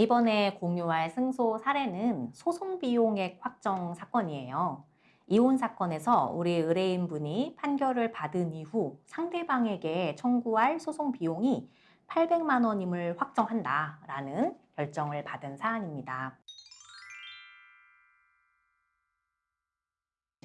이번에 공유할 승소 사례는 소송 비용액 확정 사건이에요. 이혼 사건에서 우리 의뢰인분이 판결을 받은 이후 상대방에게 청구할 소송 비용이 800만 원임을 확정한다라는 결정을 받은 사안입니다.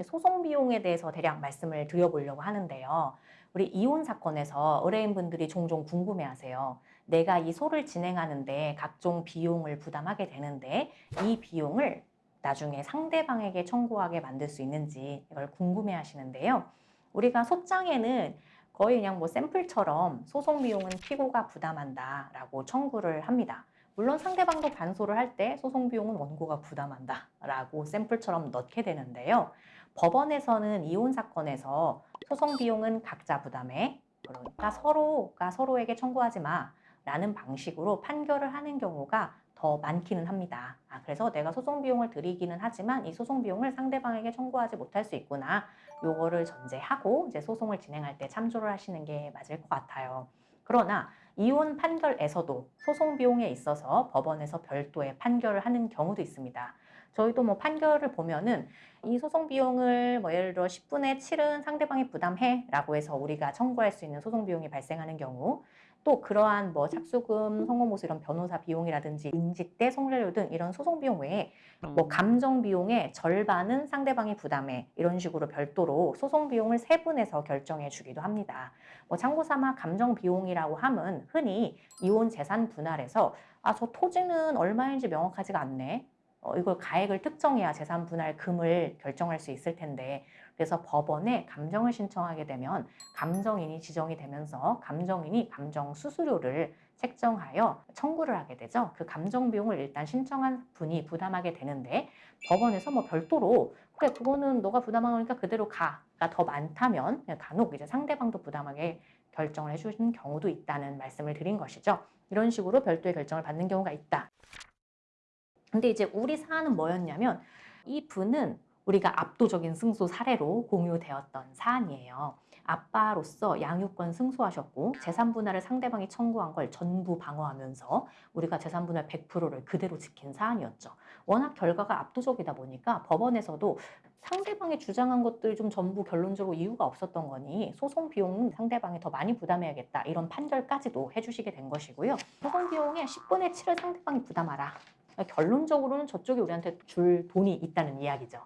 소송 비용에 대해서 대략 말씀을 드려보려고 하는데요. 우리 이혼 사건에서 의뢰인분들이 종종 궁금해하세요. 내가 이 소를 진행하는데 각종 비용을 부담하게 되는데 이 비용을 나중에 상대방에게 청구하게 만들 수 있는지 이걸 궁금해 하시는데요. 우리가 소장에는 거의 그냥 뭐 샘플처럼 소송 비용은 피고가 부담한다 라고 청구를 합니다. 물론 상대방도 반소를 할 때 소송 비용은 원고가 부담한다 라고 샘플처럼 넣게 되는데요. 법원에서는 이혼 사건에서 소송 비용은 각자 부담해 그러니까 서로가 서로에게 청구하지 마 라는 방식으로 판결을 하는 경우가 더 많기는 합니다. 아, 그래서 내가 소송 비용을 드리기는 하지만 이 소송 비용을 상대방에게 청구하지 못할 수 있구나. 요거를 전제하고 이제 소송을 진행할 때 참조를 하시는 게 맞을 것 같아요. 그러나 이혼 판결에서도 소송 비용에 있어서 법원에서 별도의 판결을 하는 경우도 있습니다. 저희도 뭐 판결을 보면은 이 소송 비용을 뭐 예를 들어 10분의 7은 상대방이 부담해 라고 해서 우리가 청구할 수 있는 소송 비용이 발생하는 경우 또 그러한 뭐 착수금, 성공보수 이런 변호사 비용이라든지 인직대, 성렬료 등 이런 소송 비용 외에 뭐 감정 비용의 절반은 상대방이 부담해 이런 식으로 별도로 소송 비용을 세분해서 결정해 주기도 합니다. 뭐 참고 삼아 감정 비용이라고 함은 흔히 이혼 재산 분할에서 아 저 토지는 얼마인지 명확하지가 않네. 어, 이걸 가액을 특정해야 재산 분할 금을 결정할 수 있을 텐데 그래서 법원에 감정을 신청하게 되면 감정인이 지정이 되면서 감정인이 감정 수수료를 책정하여 청구를 하게 되죠. 그 감정 비용을 일단 신청한 분이 부담하게 되는데 법원에서 뭐 별도로 그래 그거는 너가 부담하니까 그대로 가가 더 많다면 간혹 이제 상대방도 부담하게 결정을 해주는 경우도 있다는 말씀을 드린 것이죠. 이런 식으로 별도의 결정을 받는 경우가 있다. 근데 이제 우리 사안은 뭐였냐면 이 분은 우리가 압도적인 승소 사례로 공유되었던 사안이에요. 아빠로서 양육권 승소하셨고 재산 분할을 상대방이 청구한 걸 전부 방어하면서 우리가 재산 분할 100%를 그대로 지킨 사안이었죠. 워낙 결과가 압도적이다 보니까 법원에서도 상대방이 주장한 것들 좀 전부 결론적으로 이유가 없었던 거니 소송 비용은 상대방이 더 많이 부담해야겠다 이런 판결까지도 해주시게 된 것이고요. 소송 비용의 10분의 7을 상대방이 부담하라. 결론적으로는 저쪽이 우리한테 줄 돈이 있다는 이야기죠.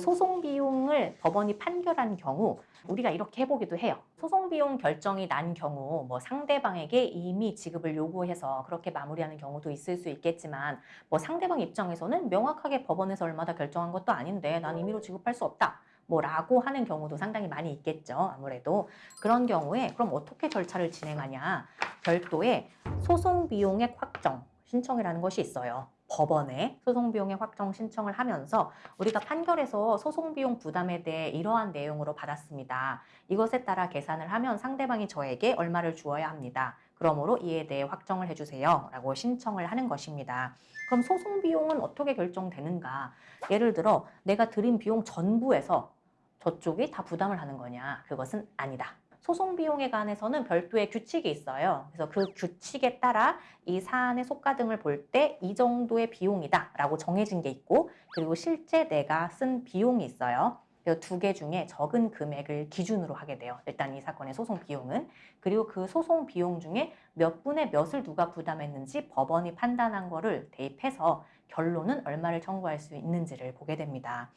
소송 비용을 법원이 판결한 경우 우리가 이렇게 해보기도 해요. 소송 비용 결정이 난 경우 뭐 상대방에게 이미 지급을 요구해서 그렇게 마무리하는 경우도 있을 수 있겠지만 뭐 상대방 입장에서는 명확하게 법원에서 얼마다 결정한 것도 아닌데 난 임의로 지급할 수 없다. 뭐 라고 하는 경우도 상당히 많이 있겠죠. 아무래도 그런 경우에 그럼 어떻게 절차를 진행하냐 별도의 소송 비용액 확정 신청이라는 것이 있어요. 법원에 소송비용의 확정 신청을 하면서 우리가 판결에서 소송비용 부담에 대해 이러한 내용으로 받았습니다. 이것에 따라 계산을 하면 상대방이 저에게 얼마를 주어야 합니다. 그러므로 이에 대해 확정을 해주세요. 라고 신청을 하는 것입니다. 그럼 소송비용은 어떻게 결정되는가? 예를 들어 내가 드린 비용 전부에서 저쪽이 다 부담을 하는 거냐? 그것은 아니다. 소송 비용에 관해서는 별도의 규칙이 있어요. 그래서 그 규칙에 따라 이 사안의 속가 등을 볼 때 이 정도의 비용이다 라고 정해진 게 있고 그리고 실제 내가 쓴 비용이 있어요. 두개 중에 적은 금액을 기준으로 하게 돼요. 일단 이 사건의 소송 비용은. 그리고 그 소송 비용 중에 몇 분의 몇을 누가 부담했는지 법원이 판단한 거를 대입해서 결론은 얼마를 청구할 수 있는지를 보게 됩니다.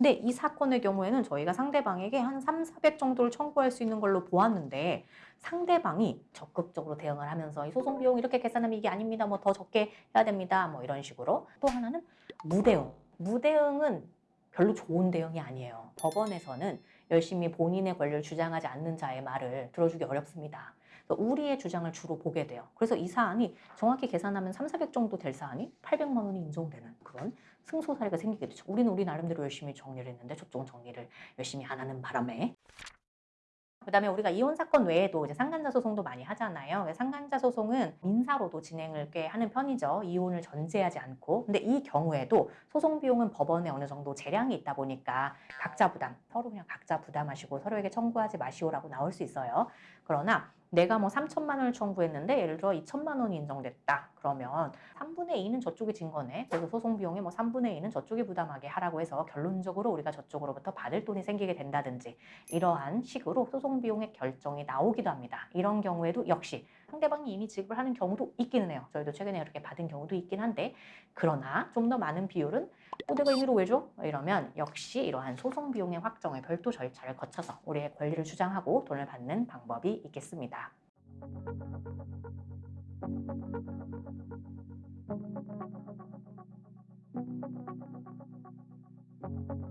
근데 이 사건의 경우에는 저희가 상대방에게 한 3, 400 정도를 청구할 수 있는 걸로 보았는데 상대방이 적극적으로 대응을 하면서 이 소송 비용 이렇게 계산하면 이게 아닙니다. 뭐 더 적게 해야 됩니다. 뭐 이런 식으로. 또 하나는 무대응. 무대응은 별로 좋은 대응이 아니에요. 법원에서는 열심히 본인의 권리를 주장하지 않는 자의 말을 들어주기 어렵습니다. 우리의 주장을 주로 보게 돼요. 그래서 이 사안이 정확히 계산하면 3, 400 정도 될 사안이 800만 원이 인정되는 그런 승소 사례가 생기게 되죠. 우리는 우리 나름대로 열심히 정리를 했는데 저쪽은 정리를 열심히 안 하는 바람에 그 다음에 우리가 이혼 사건 외에도 이제 상간자 소송도 많이 하잖아요. 상간자 소송은 민사로도 진행을 꽤 하는 편이죠. 이혼을 전제하지 않고. 근데 이 경우에도 소송 비용은 법원에 어느 정도 재량이 있다 보니까 각자 부담, 서로 그냥 각자 부담하시고 서로에게 청구하지 마시오라고 나올 수 있어요. 그러나 내가 뭐 3천만 원을 청구했는데 예를 들어 2천만 원이 인정됐다. 그러면 3분의 2는 저쪽이 진 거네. 그래서 소송 비용의 뭐 3분의 2는 저쪽이 부담하게 하라고 해서 결론적으로 우리가 저쪽으로부터 받을 돈이 생기게 된다든지 이러한 식으로 소송 비용의 결정이 나오기도 합니다. 이런 경우에도 역시 상대방이 이미 지급을 하는 경우도 있기는 해요. 저희도 최근에 그렇게 받은 경우도 있긴 한데 그러나 좀 더 많은 비율은 어, 내가 임의로 왜 줘? 이러면 역시 이러한 소송 비용의 확정에 별도 절차를 거쳐서 우리의 권리를 주장하고 돈을 받는 방법이 있겠습니다. Thank you.